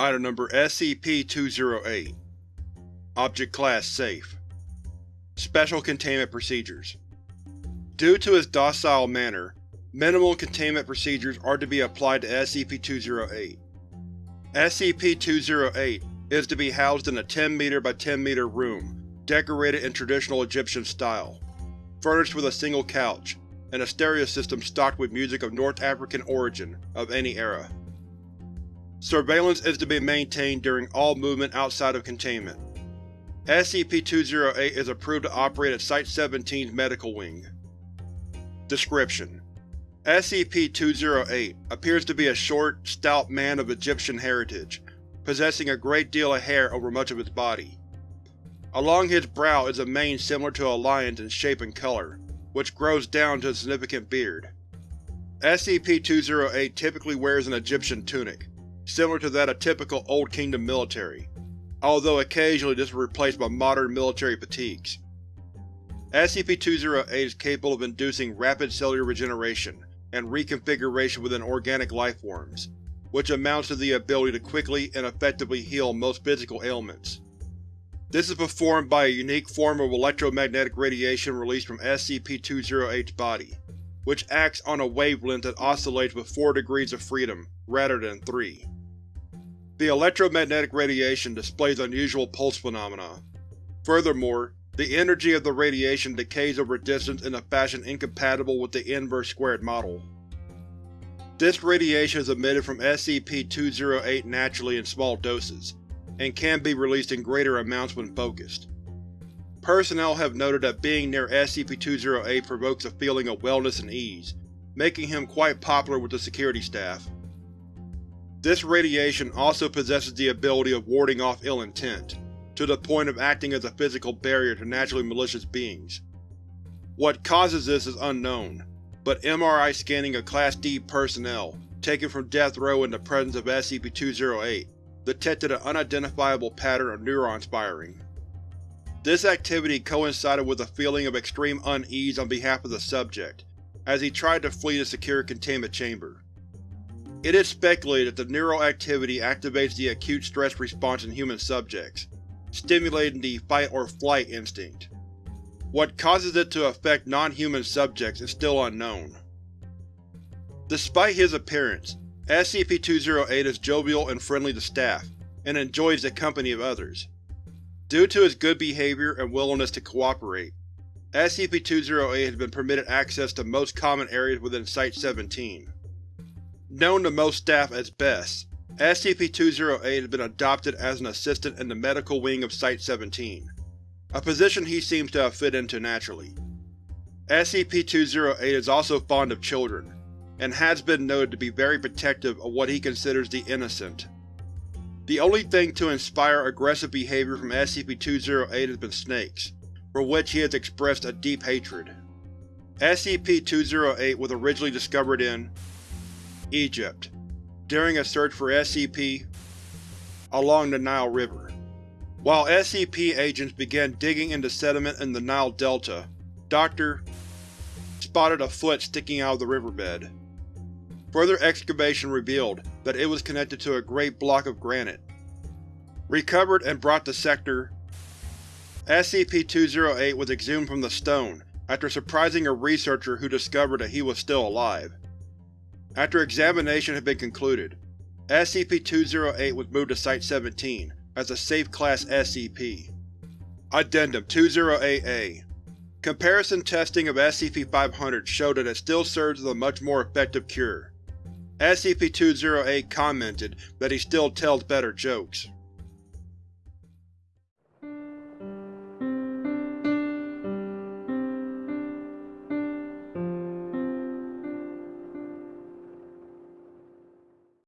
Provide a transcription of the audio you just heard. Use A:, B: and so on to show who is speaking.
A: Item Number SCP-208 Object Class Safe Special Containment Procedures Due to its docile manner, minimal containment procedures are to be applied to SCP-208. SCP-208 is to be housed in a 10 m by 10 m room decorated in traditional Egyptian style, furnished with a single couch, and a stereo system stocked with music of North African origin of any era. Surveillance is to be maintained during all movement outside of containment. SCP-208 is approved to operate at Site-17's Medical Wing. Description: SCP-208 appears to be a short, stout man of Egyptian heritage, possessing a great deal of hair over much of his body. Along his brow is a mane similar to a lion's in shape and color, which grows down to a significant beard. SCP-208 typically wears an Egyptian tunic, similar to that of typical Old Kingdom military, although occasionally this is replaced by modern military fatigues. SCP-208 is capable of inducing rapid cellular regeneration and reconfiguration within organic lifeforms, which amounts to the ability to quickly and effectively heal most physical ailments. This is performed by a unique form of electromagnetic radiation released from SCP-208's body, which acts on a wavelength that oscillates with 4 degrees of freedom, rather than 3. The electromagnetic radiation displays unusual pulse phenomena. Furthermore, the energy of the radiation decays over distance in a fashion incompatible with the inverse squared model. This radiation is emitted from SCP-208 naturally in small doses, and can be released in greater amounts when focused. Personnel have noted that being near SCP-208 provokes a feeling of wellness and ease, making him quite popular with the security staff. This radiation also possesses the ability of warding off ill intent, to the point of acting as a physical barrier to naturally malicious beings. What causes this is unknown, but MRI scanning of Class D personnel, taken from death row in the presence of SCP-208, detected an unidentifiable pattern of neurons firing. This activity coincided with a feeling of extreme unease on behalf of the subject, as he tried to flee the secure containment chamber. It is speculated that the neural activity activates the acute stress response in human subjects, stimulating the fight-or-flight instinct. What causes it to affect non-human subjects is still unknown. Despite his appearance, SCP-208 is jovial and friendly to staff, and enjoys the company of others. Due to his good behavior and willingness to cooperate, SCP-208 has been permitted access to most common areas within Site-17. Known to most staff as Bes, SCP-208 has been adopted as an assistant in the medical wing of Site-17, a position he seems to have fit into naturally. SCP-208 is also fond of children, and has been noted to be very protective of what he considers the innocent. The only thing to inspire aggressive behavior from SCP-208 has been snakes, for which he has expressed a deep hatred. SCP-208 was originally discovered in Egypt, during a search for SCP along the Nile River. While SCP agents began digging into sediment in the Nile Delta, Dr. spotted a foot sticking out of the riverbed. Further excavation revealed that it was connected to a great block of granite. Recovered and brought to Sector SCP-208 was exhumed from the stone after surprising a researcher who discovered that he was still alive. After examination had been concluded, SCP-208 was moved to Site-17 as a Safe Class SCP. Addendum 208-A Comparison testing of SCP-500 showed that it still serves as a much more effective cure. SCP-208 commented that he still tells better jokes.